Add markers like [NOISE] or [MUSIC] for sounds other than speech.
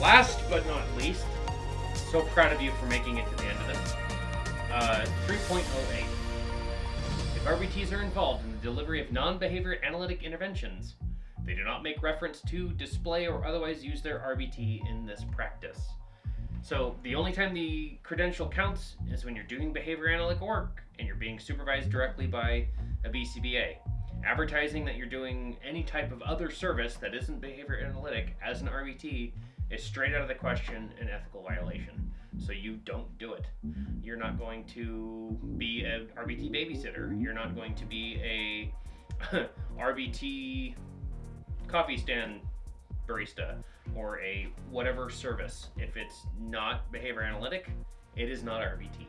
Last but not least, so proud of you for making it to the end of this. Uh, 3.08. If RBTs are involved in the delivery of non behavior analytic interventions, they do not make reference to, display, or otherwise use their RBT in this practice. So the only time the credential counts is when you're doing behavior analytic work and you're being supervised directly by a BCBA. Advertising that you're doing any type of other service that isn't behavior analytic as an RBT is straight out of the question an ethical violation. So you don't do it. You're not going to be a RBT babysitter. You're not going to be a [LAUGHS] RBT coffee stand barista or a whatever service. If it's not behavior analytic, it is not RBT.